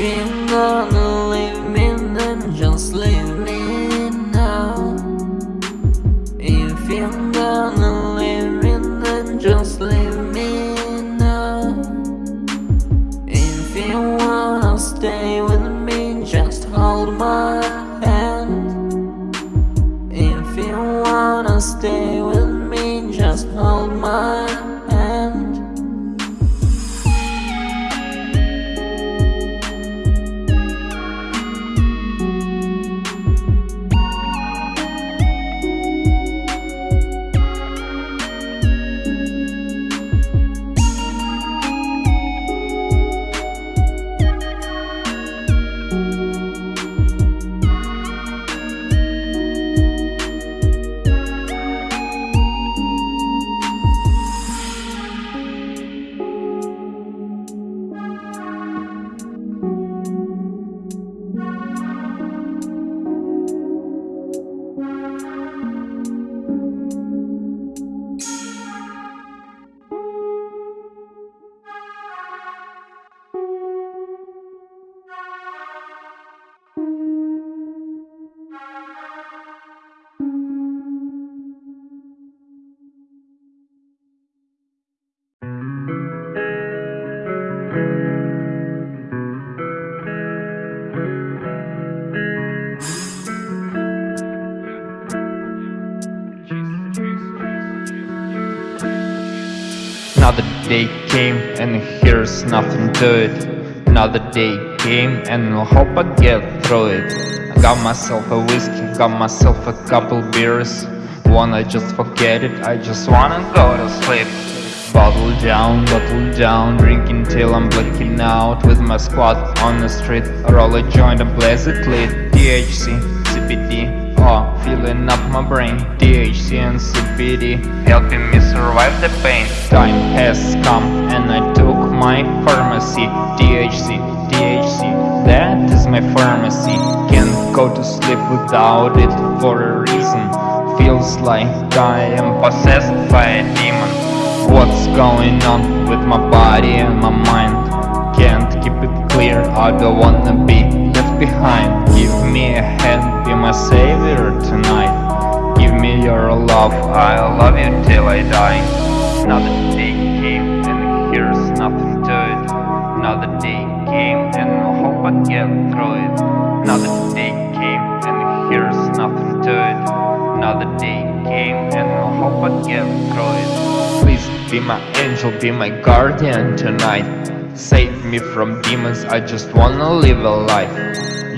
you're day came and here's nothing to it Another day came and I hope I get through it. I got myself a whiskey, got myself a couple beers. Wanna just forget it, I just wanna go to sleep. Bottle down, bottle down, drinking till I'm blacking out With my squad on the street, roll a joint and blaze it lit THC, CBD, oh, filling up my brain. THC and CBD, helping me survive the pain. Time has come and I took my pharmacy. THC, THC, that is my pharmacy. Can't go to sleep without it for a reason. Feels like I am possessed by a demon. What's going on with my body and my mind? Can't keep it clear, I don't wanna be left behind A hand, be my savior tonight. Give me your love, I'll love you till I die. Another day came and here's nothing to it. Another day came and I hope I get through it. Another day came and here's nothing to it. Another day came and I hope I get through it. Please be my angel, be my guardian tonight. Save me from demons, I just wanna live a life.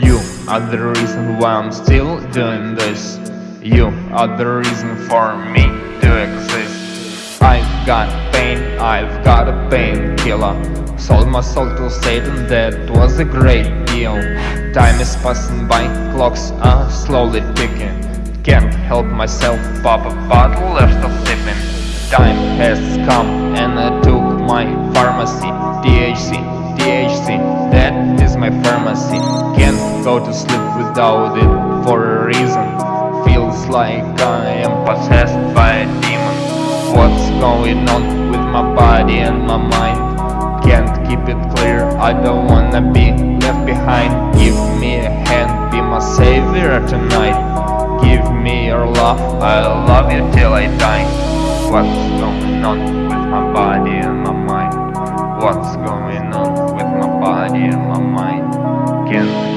You are the reason why I'm still doing this. You are the reason for me to exist. I've got pain, I've got a painkiller. Sold my soul to Satan, that was a great deal. Time is passing by, clocks are slowly ticking. Can't help myself, pop a bottle, of sipping Time has come and I took my pharmacy. THC, THC, that is my pharmacy. Can't go to sleep without it for a reason. Feels like I am possessed by a demon. What's going on with my body and my mind? Can't keep it clear, I don't wanna be left behind. Give me a hand, be my savior tonight. Give me your love, I'll love you till I die. What's going on with my body and my mind? What's going on with my body and my mind? Can't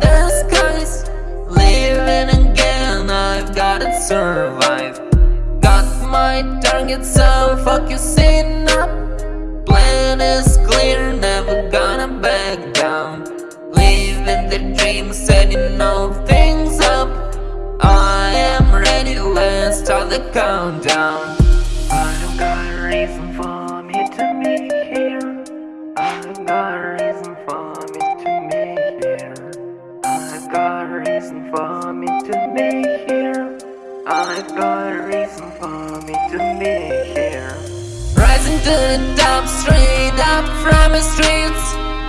the skies Living again, I've gotta survive. Got my target, so focusing up. Plan is clear, never gonna back down. Living the dream, setting all things up. I am ready, let's start the countdown. I don't got a reason for me to be here. I don't got me to be here. I've got a reason for me to be here. Rising to the top, straight up from the streets.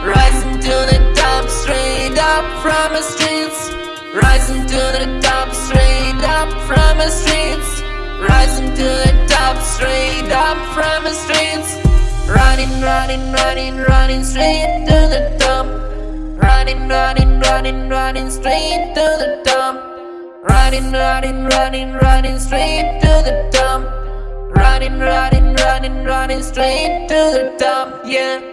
Rising to the top, straight up from the streets. Rising to the top, straight up from the streets. Rising to the top, straight up from the streets. Running, running, running, running straight to the top. Running, running, running, running straight to the top Running, running, running, running straight to the top Running, running, running, running straight to the top, yeah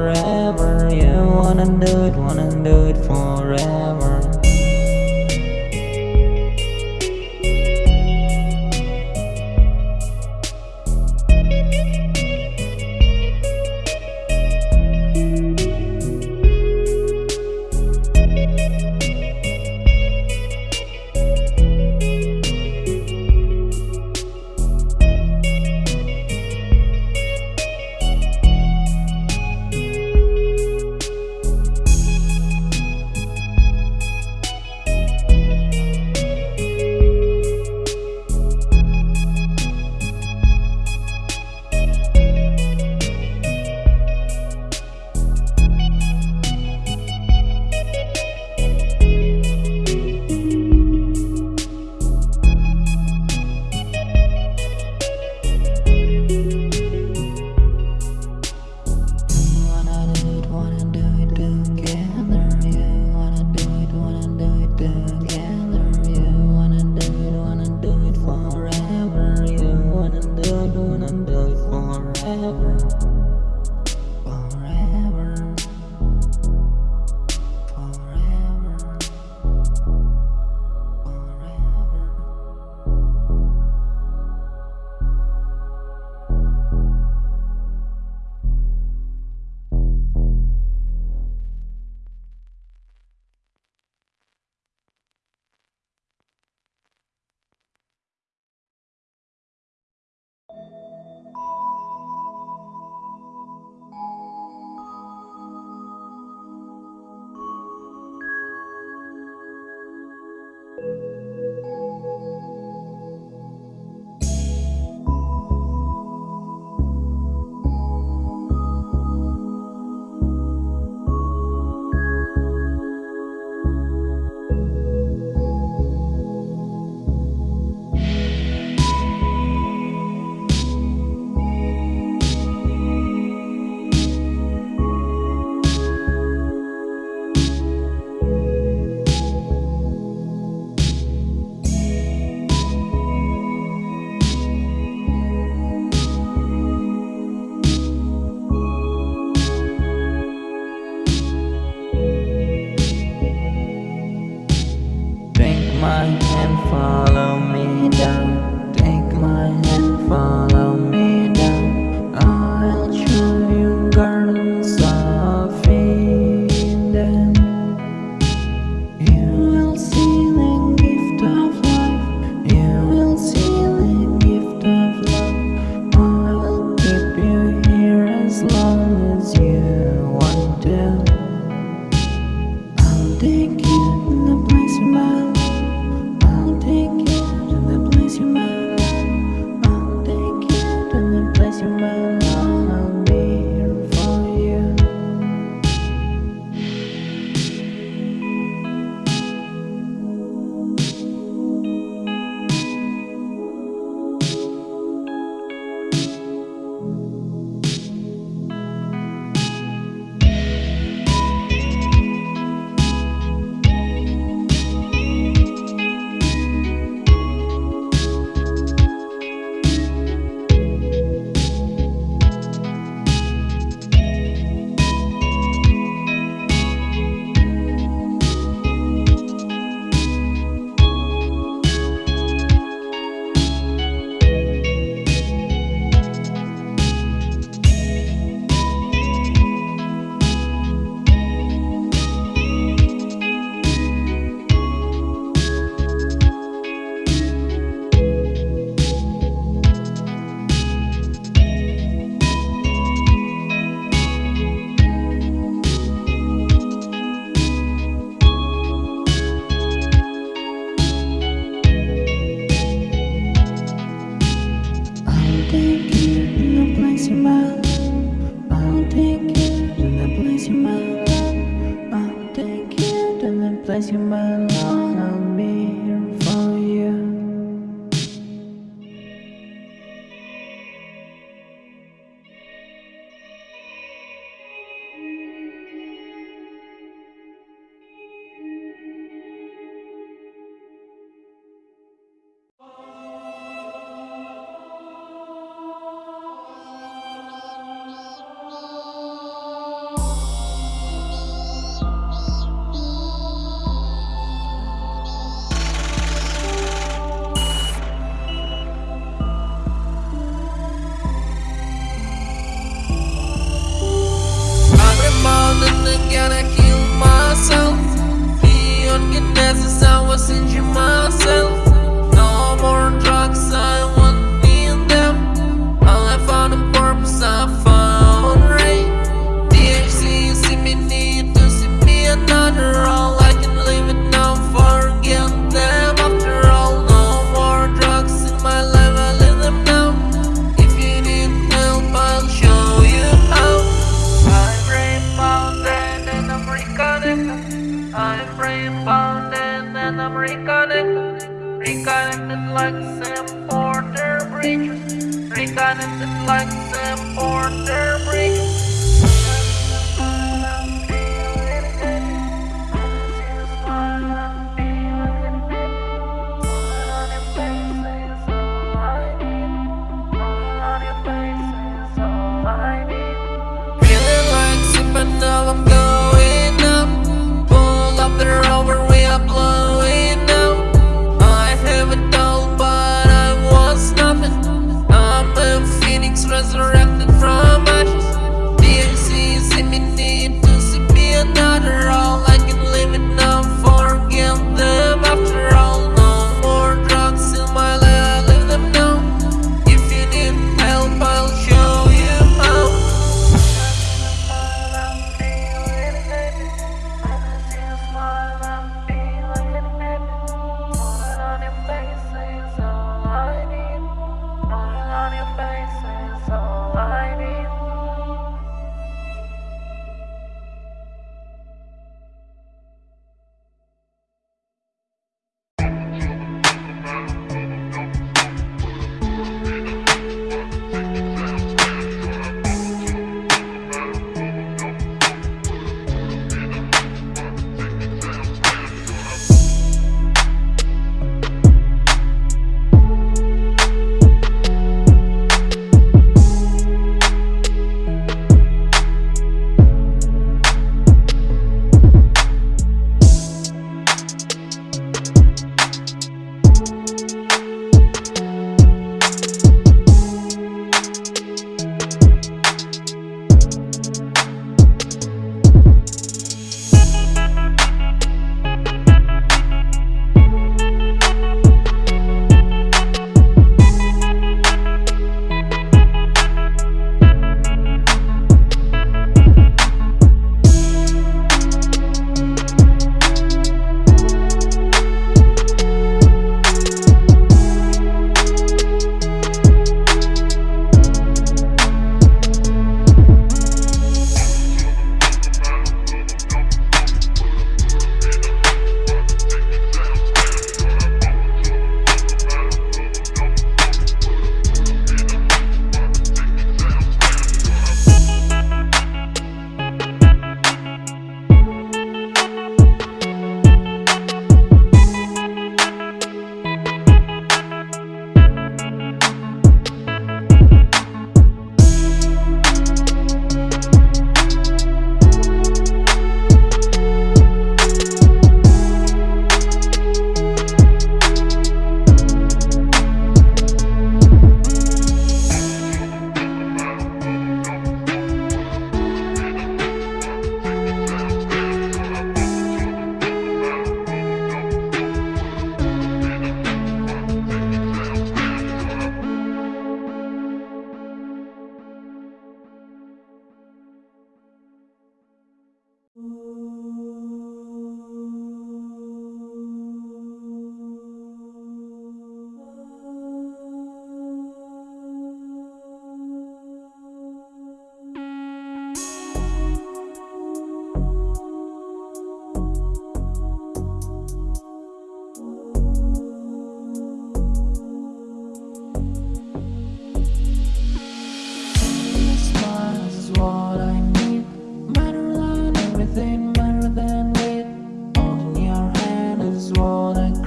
the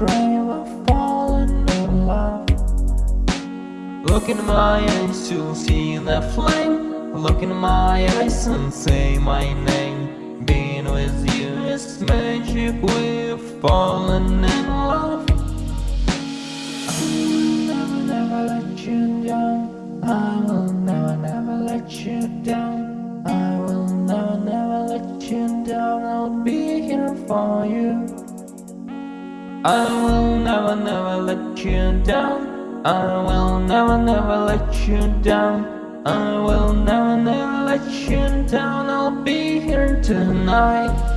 I've fallen in love. Look in my eyes, to see that flame. Look in my eyes and say my name. Being with you is magic, we've fallen in love. I will never, never let you down. I will never, never let you down. I will never, never let you down. I'll be here for you. I will never, never let you down. I will never, never let you down. I will never, never let you down. I'll be here tonight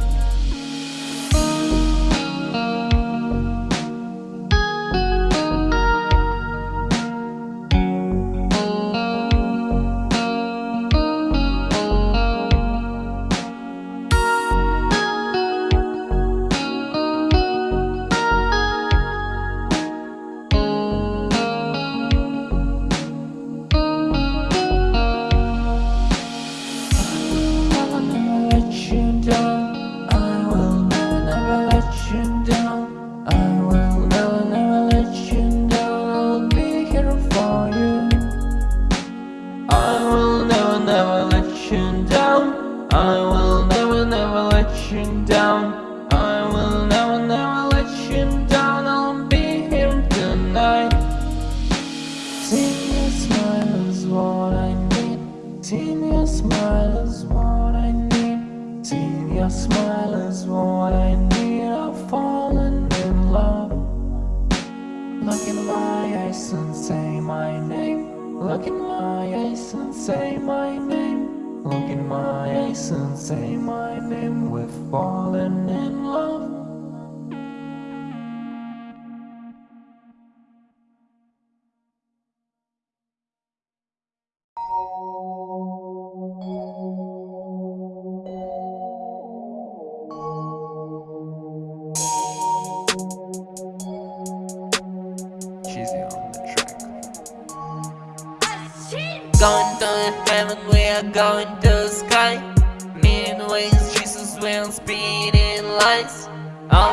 Seeing your smile is what I need. Seeing your smile is what I need. Seeing your smile is what I need. I've fallen in love. Look in my eyes and say my name. Look in my eyes and say my and say my name We've fallen in love. Going to heaven, we are going to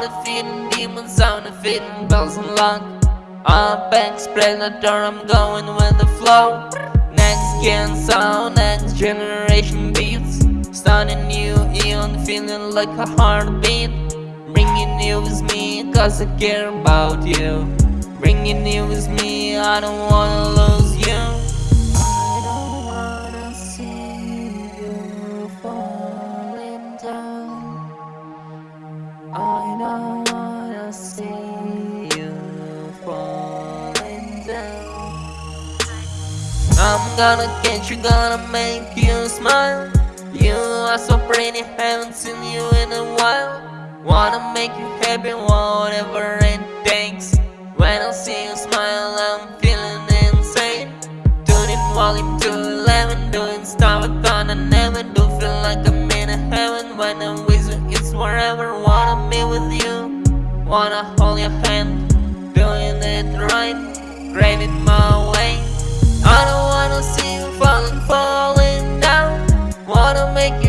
the feeding demons, all the feeding bells and lock Up predator, I'm going with the flow. Next gen sound, next generation beats. Starting new eon, feeling like a heartbeat. Bringing you with me, cause I care about you. Bringing you with me, I don't wanna lose you gonna get you, gonna make you smile. You are so pretty, haven't seen you in a while. Wanna make you happy, whatever it takes. When I see you smile, I'm feeling insane. Tuning volume to 11, doing stuff I thought I never do. Feel like I'm in heaven when I'm with you, it's wherever. Wanna be with you, wanna hold your hand. Doing it right, graving my way falling down. Wanna make